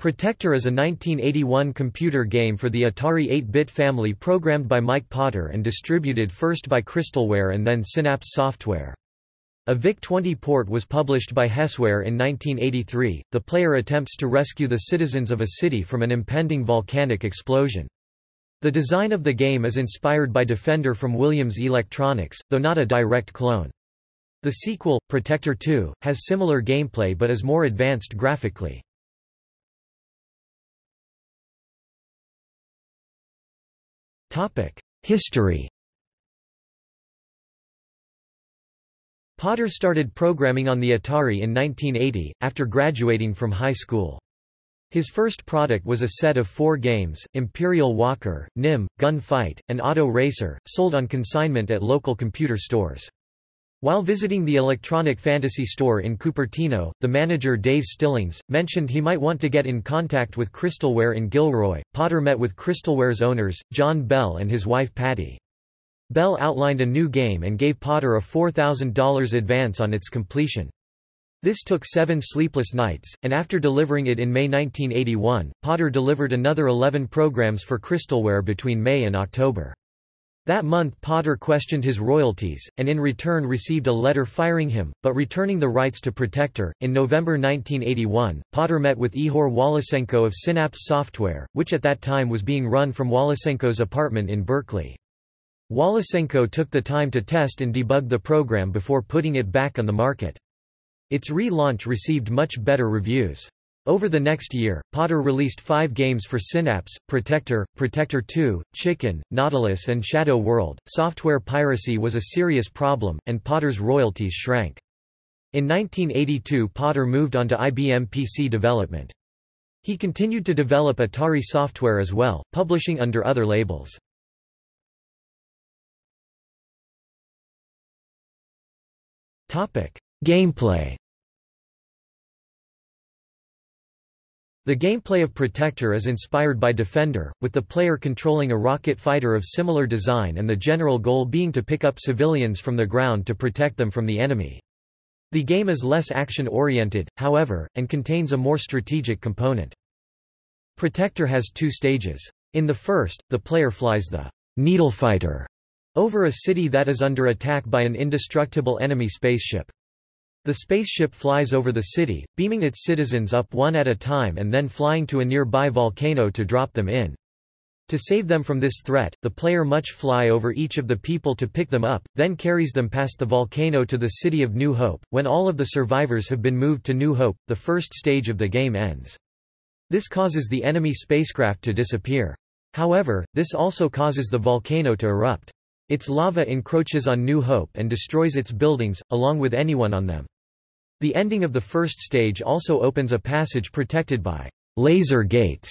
Protector is a 1981 computer game for the Atari 8-bit family programmed by Mike Potter and distributed first by Crystalware and then Synapse Software. A VIC-20 port was published by Hesware in 1983. The player attempts to rescue the citizens of a city from an impending volcanic explosion. The design of the game is inspired by Defender from Williams Electronics, though not a direct clone. The sequel, Protector 2, has similar gameplay but is more advanced graphically. History Potter started programming on the Atari in 1980, after graduating from high school. His first product was a set of four games, Imperial Walker, Nim, Gun Fight, and Auto Racer, sold on consignment at local computer stores. While visiting the Electronic Fantasy store in Cupertino, the manager Dave Stillings, mentioned he might want to get in contact with Crystalware in Gilroy. Potter met with Crystalware's owners, John Bell and his wife Patty. Bell outlined a new game and gave Potter a $4,000 advance on its completion. This took seven sleepless nights, and after delivering it in May 1981, Potter delivered another 11 programs for Crystalware between May and October. That month Potter questioned his royalties, and in return received a letter firing him, but returning the rights to Protector. In November 1981, Potter met with Ihor Wolosenko of Synapse Software, which at that time was being run from Wolosenko's apartment in Berkeley. Wolosenko took the time to test and debug the program before putting it back on the market. Its re-launch received much better reviews. Over the next year, Potter released five games for Synapse, Protector, Protector 2, Chicken, Nautilus and Shadow World. Software piracy was a serious problem, and Potter's royalties shrank. In 1982 Potter moved on to IBM PC development. He continued to develop Atari software as well, publishing under other labels. Gameplay The gameplay of Protector is inspired by Defender, with the player controlling a rocket fighter of similar design and the general goal being to pick up civilians from the ground to protect them from the enemy. The game is less action-oriented, however, and contains a more strategic component. Protector has two stages. In the first, the player flies the needle fighter over a city that is under attack by an indestructible enemy spaceship. The spaceship flies over the city, beaming its citizens up one at a time and then flying to a nearby volcano to drop them in. To save them from this threat, the player must fly over each of the people to pick them up, then carries them past the volcano to the city of New Hope. When all of the survivors have been moved to New Hope, the first stage of the game ends. This causes the enemy spacecraft to disappear. However, this also causes the volcano to erupt. Its lava encroaches on New Hope and destroys its buildings, along with anyone on them. The ending of the first stage also opens a passage protected by laser gates.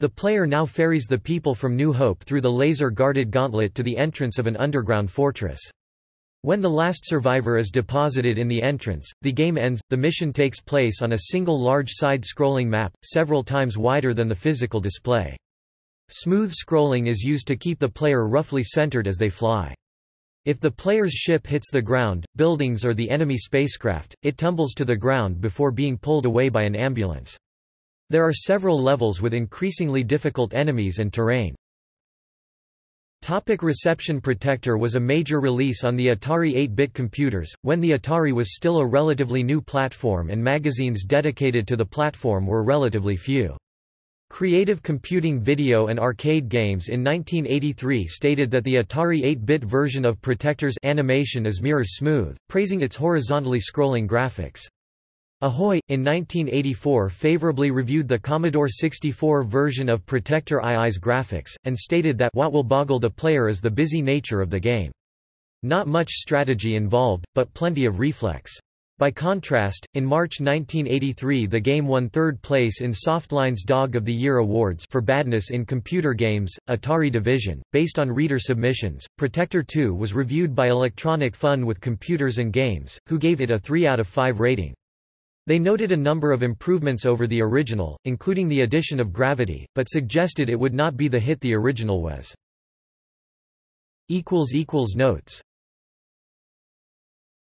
The player now ferries the people from New Hope through the laser-guarded gauntlet to the entrance of an underground fortress. When the last survivor is deposited in the entrance, the game ends. The mission takes place on a single large side-scrolling map, several times wider than the physical display. Smooth scrolling is used to keep the player roughly centered as they fly. If the player's ship hits the ground, buildings or the enemy spacecraft, it tumbles to the ground before being pulled away by an ambulance. There are several levels with increasingly difficult enemies and terrain. Topic Reception Protector was a major release on the Atari 8-bit computers, when the Atari was still a relatively new platform and magazines dedicated to the platform were relatively few. Creative Computing Video and Arcade Games in 1983 stated that the Atari 8-bit version of Protector's animation is mirror smooth, praising its horizontally scrolling graphics. Ahoy! in 1984 favorably reviewed the Commodore 64 version of Protector II's graphics, and stated that what will boggle the player is the busy nature of the game. Not much strategy involved, but plenty of reflex. By contrast, in March 1983 the game won third place in Softline's Dog of the Year Awards for badness in computer games, Atari Division. Based on reader submissions, Protector 2 was reviewed by Electronic Fun with Computers and Games, who gave it a 3 out of 5 rating. They noted a number of improvements over the original, including the addition of gravity, but suggested it would not be the hit the original was. Notes